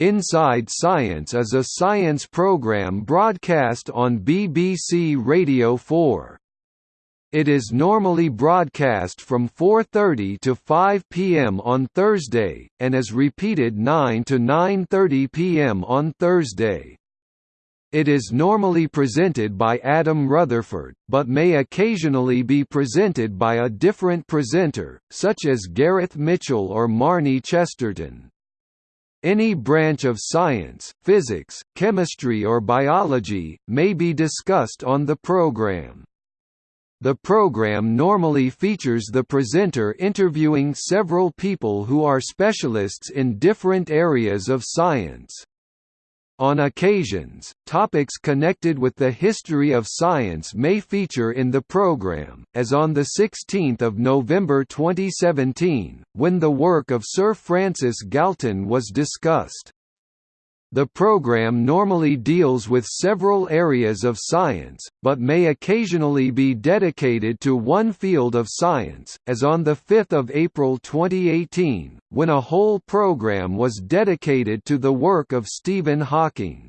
Inside Science is a science program broadcast on BBC Radio 4. It is normally broadcast from 4.30 to 5 pm on Thursday, and is repeated 9 to 9.30 pm on Thursday. It is normally presented by Adam Rutherford, but may occasionally be presented by a different presenter, such as Gareth Mitchell or Marnie Chesterton. Any branch of science, physics, chemistry or biology, may be discussed on the program. The program normally features the presenter interviewing several people who are specialists in different areas of science. On occasions, topics connected with the history of science may feature in the program, as on 16 November 2017, when the work of Sir Francis Galton was discussed. The program normally deals with several areas of science, but may occasionally be dedicated to one field of science, as on 5 April 2018, when a whole program was dedicated to the work of Stephen Hawking.